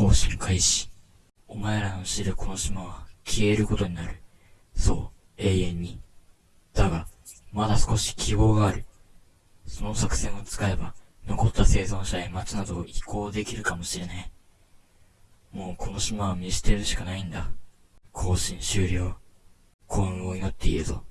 更新開始。お前らの知るこの島は消えることになる。そう、永遠に。だが、まだ少し希望がある。その作戦を使えば、残った生存者へ町などを移行できるかもしれない。もうこの島は見捨てるしかないんだ。更新終了。幸運を祈っているぞ。